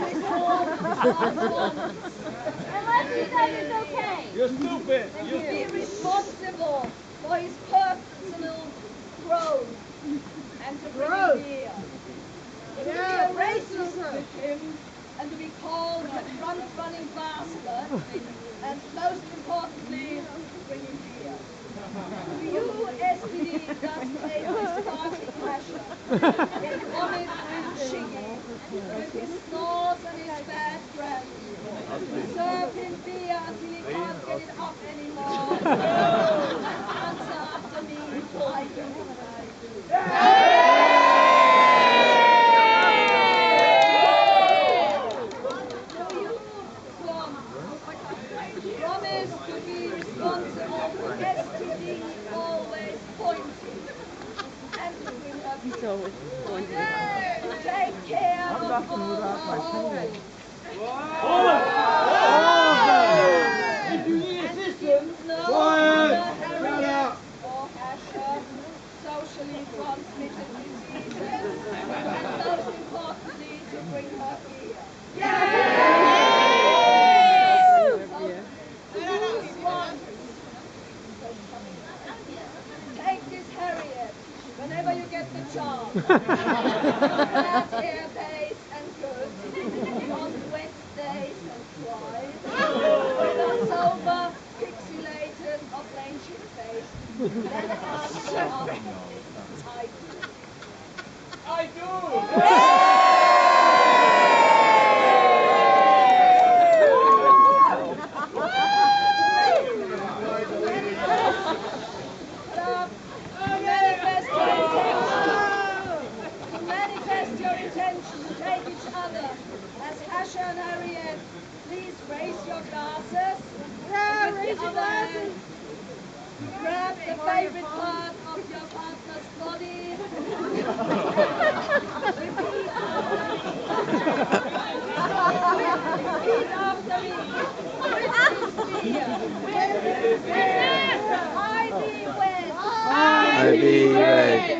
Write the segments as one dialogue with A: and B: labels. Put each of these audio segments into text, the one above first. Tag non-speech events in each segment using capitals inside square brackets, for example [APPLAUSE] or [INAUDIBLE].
A: Unless you know it's okay.
B: You're stupid.
C: to be responsible for his personal growth and to bring him here. To be a racist with him and to be called a front-running bastard and most importantly, bring him here. To you, SPD, just take this party pressure. [LAUGHS] Get vomit and Shiggy with his snores and his bad breath. Serve him beer until he can't get it up anymore. Answer after me, I do. For STD always
D: going
C: take care of her homes.
B: If you need assistance,
C: No
B: Quiet! Shut
C: Harriet
B: up!
C: or Asher, socially transmitted diseases, and most importantly, to bring her here. Take this Harriet whenever you get the chance. I do.
B: I do.
C: Club, manifest your intention. Manifest your intention take each other. As Hasha and Harriet, please raise your glasses. Yeah, raise your glasses. Grab the favorite part of your partner's body. Repeat after me. I be wed.
E: I be wed.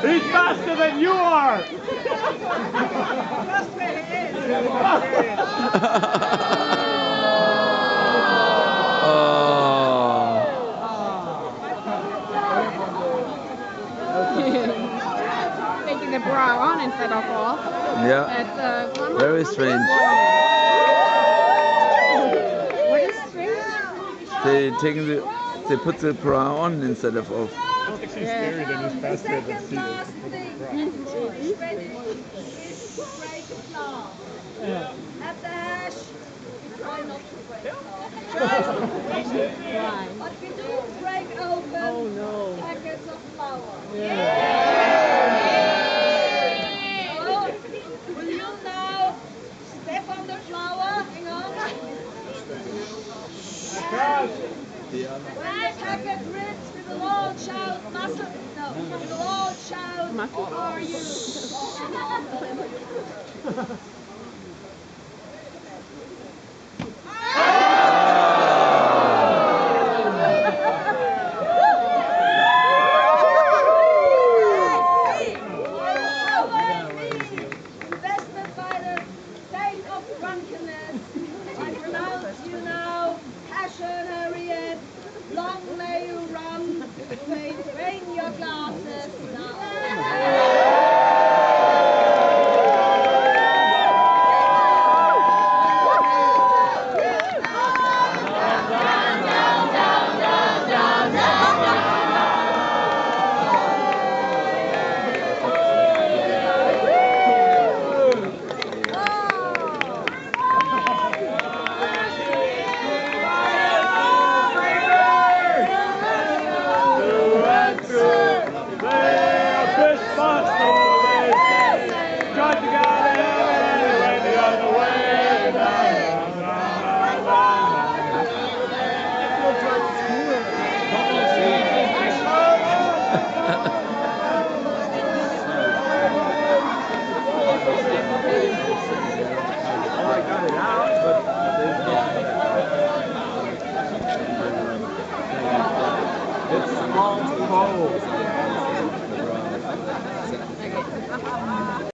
B: He's faster than you are.
D: Taking the bra on instead of off.
B: Yeah.
D: That's uh,
B: Very strange.
D: What is strange?
B: They taking the they put the bra on instead of off.
D: Yeah.
C: The second last thing, shredded, is to break glass. At the hash, we try not to break glass. But we do break open packets of flour. So, will you now step on the flour? Hang on. When the packet rips, we will all shout muscle. No, we will all shout
D: my
C: Who are you? Invested by the state of drunkenness, I pronounce you now Passion Harriet. Long may you drain your glasses